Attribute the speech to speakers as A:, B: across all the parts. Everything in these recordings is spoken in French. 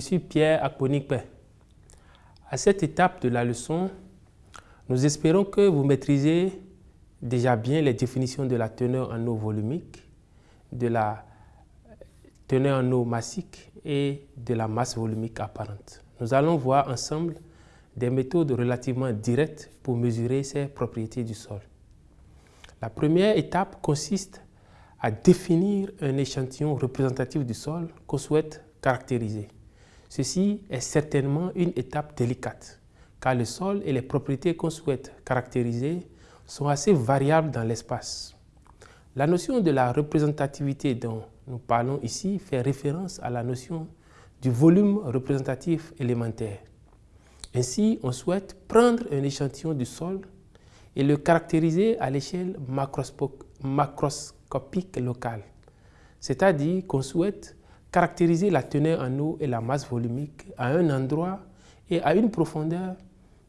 A: suis Pierre Akponikpe. À cette étape de la leçon, nous espérons que vous maîtrisez déjà bien les définitions de la teneur en eau volumique, de la teneur en eau massique et de la masse volumique apparente. Nous allons voir ensemble des méthodes relativement directes pour mesurer ces propriétés du sol. La première étape consiste à définir un échantillon représentatif du sol qu'on souhaite caractériser. Ceci est certainement une étape délicate, car le sol et les propriétés qu'on souhaite caractériser sont assez variables dans l'espace. La notion de la représentativité dont nous parlons ici fait référence à la notion du volume représentatif élémentaire. Ainsi, on souhaite prendre un échantillon du sol et le caractériser à l'échelle macroscopique locale, c'est-à-dire qu'on souhaite caractériser la teneur en eau et la masse volumique à un endroit et à une profondeur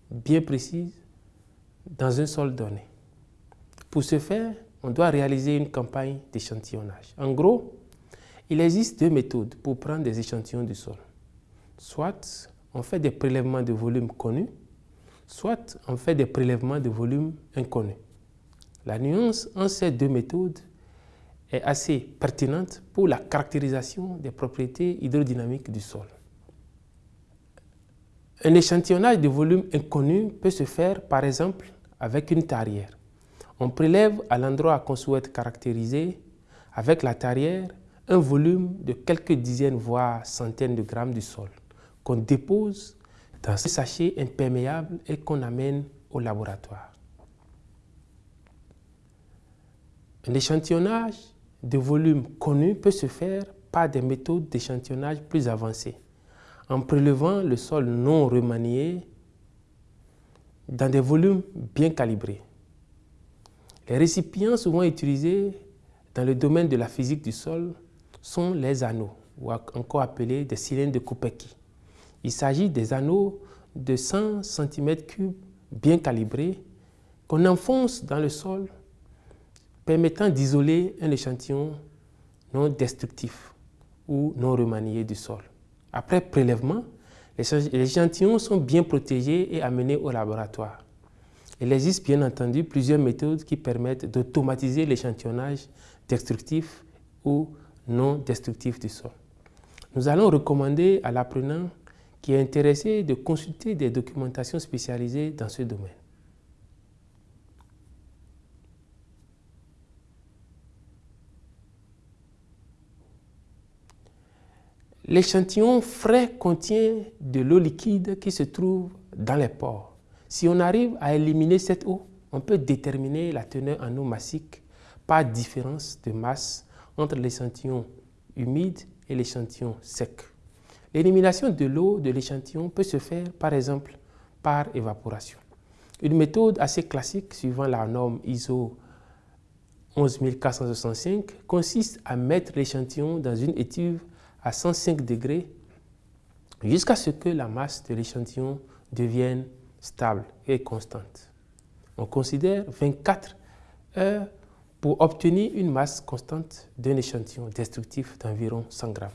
A: bien précise dans un sol donné. Pour ce faire, on doit réaliser une campagne d'échantillonnage. En gros, il existe deux méthodes pour prendre des échantillons du sol. Soit on fait des prélèvements de volume connus, soit on fait des prélèvements de volume inconnus. La nuance entre ces deux méthodes est assez pertinente pour la caractérisation des propriétés hydrodynamiques du sol. Un échantillonnage de volume inconnu peut se faire par exemple avec une tarière. On prélève à l'endroit qu'on souhaite caractériser avec la tarière un volume de quelques dizaines voire centaines de grammes du sol qu'on dépose dans un sachet imperméable et qu'on amène au laboratoire. Un échantillonnage de volume connu peut se faire par des méthodes d'échantillonnage plus avancées, en prélevant le sol non remanié dans des volumes bien calibrés. Les récipients souvent utilisés dans le domaine de la physique du sol sont les anneaux, ou encore appelés des cylindres de Kopecky. Il s'agit des anneaux de 100 cm3 bien calibrés qu'on enfonce dans le sol permettant d'isoler un échantillon non destructif ou non remanié du sol. Après prélèvement, les échantillons sont bien protégés et amenés au laboratoire. Il existe bien entendu plusieurs méthodes qui permettent d'automatiser l'échantillonnage destructif ou non destructif du sol. Nous allons recommander à l'apprenant qui est intéressé de consulter des documentations spécialisées dans ce domaine. L'échantillon frais contient de l'eau liquide qui se trouve dans les pores. Si on arrive à éliminer cette eau, on peut déterminer la teneur en eau massique par différence de masse entre l'échantillon humide et l'échantillon sec. L'élimination de l'eau de l'échantillon peut se faire par exemple par évaporation. Une méthode assez classique suivant la norme ISO 11465 consiste à mettre l'échantillon dans une étuve à 105 degrés jusqu'à ce que la masse de l'échantillon devienne stable et constante. On considère 24 heures pour obtenir une masse constante d'un échantillon destructif d'environ 100 grammes.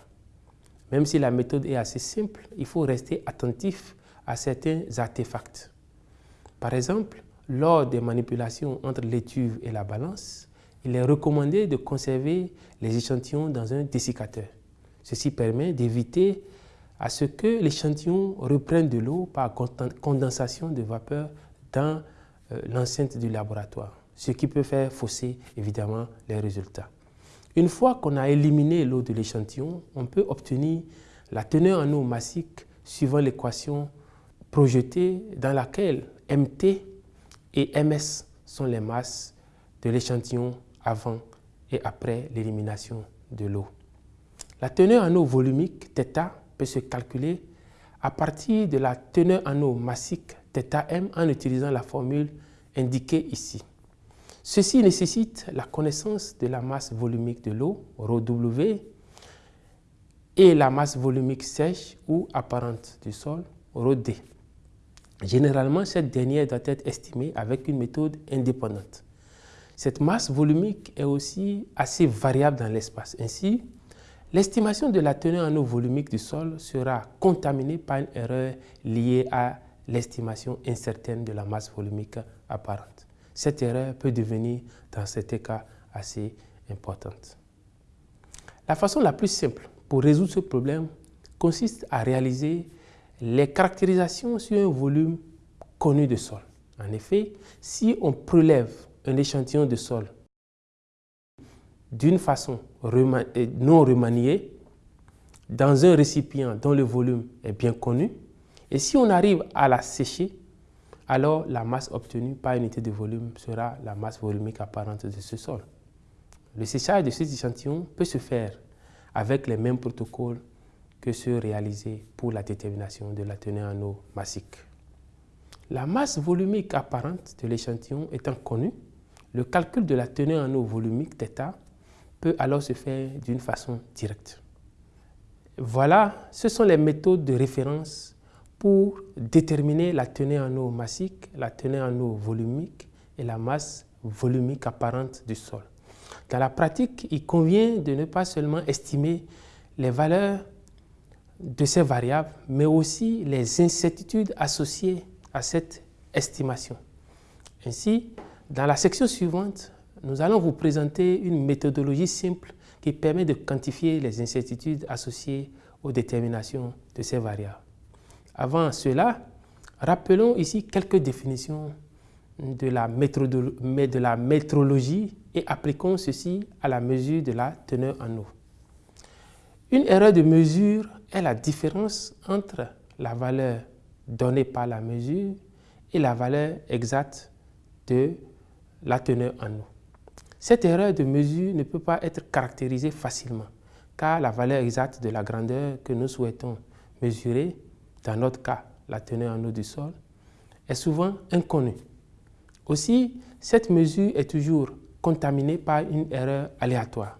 A: Même si la méthode est assez simple, il faut rester attentif à certains artefacts. Par exemple, lors des manipulations entre l'étuve et la balance, il est recommandé de conserver les échantillons dans un dessiccateur. Ceci permet d'éviter à ce que l'échantillon reprenne de l'eau par condensation de vapeur dans euh, l'enceinte du laboratoire, ce qui peut faire fausser évidemment les résultats. Une fois qu'on a éliminé l'eau de l'échantillon, on peut obtenir la teneur en eau massique suivant l'équation projetée dans laquelle MT et MS sont les masses de l'échantillon avant et après l'élimination de l'eau. La teneur en eau volumique, θ, peut se calculer à partir de la teneur en eau massique θm en utilisant la formule indiquée ici. Ceci nécessite la connaissance de la masse volumique de l'eau, ρW, et la masse volumique sèche ou apparente du sol, ρD. Généralement, cette dernière doit être estimée avec une méthode indépendante. Cette masse volumique est aussi assez variable dans l'espace. Ainsi, l'estimation de la teneur en eau volumique du sol sera contaminée par une erreur liée à l'estimation incertaine de la masse volumique apparente. Cette erreur peut devenir, dans certains cas, assez importante. La façon la plus simple pour résoudre ce problème consiste à réaliser les caractérisations sur un volume connu de sol. En effet, si on prélève un échantillon de sol d'une façon euh, non remaniée dans un récipient dont le volume est bien connu, et si on arrive à la sécher, alors la masse obtenue par unité de volume sera la masse volumique apparente de ce sol. Le séchage de cet échantillon peut se faire avec les mêmes protocoles que ceux réalisés pour la détermination de la teneur en eau massique. La masse volumique apparente de l'échantillon étant connue, le calcul de la teneur en eau volumique θ alors se faire d'une façon directe. Voilà, ce sont les méthodes de référence pour déterminer la teneur en eau massique, la teneur en eau volumique et la masse volumique apparente du sol. Dans la pratique, il convient de ne pas seulement estimer les valeurs de ces variables, mais aussi les incertitudes associées à cette estimation. Ainsi, dans la section suivante, nous allons vous présenter une méthodologie simple qui permet de quantifier les incertitudes associées aux déterminations de ces variables. Avant cela, rappelons ici quelques définitions de la, de métrologie et appliquons ceci à la mesure de la teneur en eau. Une erreur de mesure est la différence entre la valeur donnée par la mesure et la valeur exacte de la teneur en eau. Cette erreur de mesure ne peut pas être caractérisée facilement car la valeur exacte de la grandeur que nous souhaitons mesurer, dans notre cas la teneur en eau du sol, est souvent inconnue. Aussi, cette mesure est toujours contaminée par une erreur aléatoire.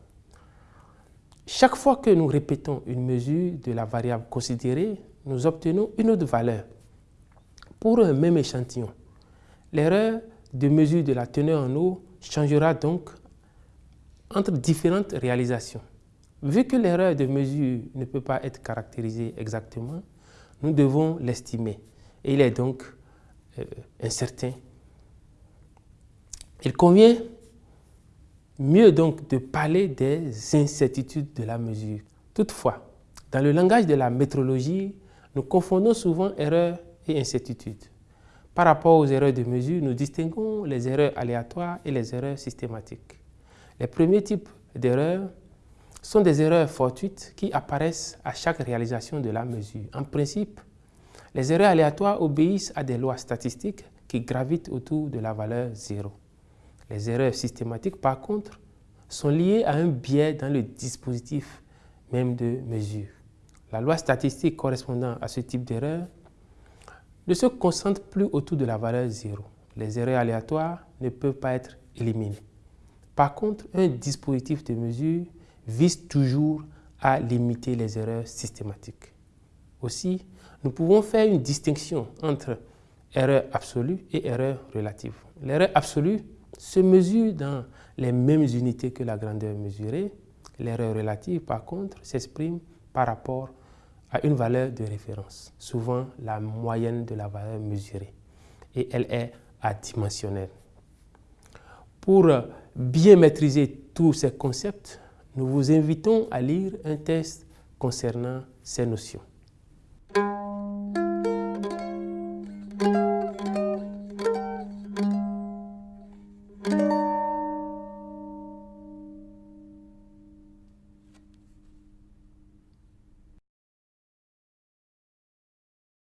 A: Chaque fois que nous répétons une mesure de la variable considérée, nous obtenons une autre valeur. Pour un même échantillon, l'erreur de mesure de la teneur en eau changera donc entre différentes réalisations. Vu que l'erreur de mesure ne peut pas être caractérisée exactement, nous devons l'estimer et il est donc euh, incertain. Il convient mieux donc de parler des incertitudes de la mesure. Toutefois, dans le langage de la métrologie, nous confondons souvent erreur et incertitude. Par rapport aux erreurs de mesure, nous distinguons les erreurs aléatoires et les erreurs systématiques. Les premiers types d'erreurs sont des erreurs fortuites qui apparaissent à chaque réalisation de la mesure. En principe, les erreurs aléatoires obéissent à des lois statistiques qui gravitent autour de la valeur 0. Les erreurs systématiques, par contre, sont liées à un biais dans le dispositif même de mesure. La loi statistique correspondant à ce type d'erreur ne se concentre plus autour de la valeur 0. Les erreurs aléatoires ne peuvent pas être éliminées. Par contre, un dispositif de mesure vise toujours à limiter les erreurs systématiques. Aussi, nous pouvons faire une distinction entre erreur absolue et erreur relative. L'erreur absolue se mesure dans les mêmes unités que la grandeur mesurée. L'erreur relative, par contre, s'exprime par rapport à une valeur de référence, souvent la moyenne de la valeur mesurée, et elle est adimensionnelle. Pour bien maîtriser tous ces concepts, nous vous invitons à lire un test concernant ces notions.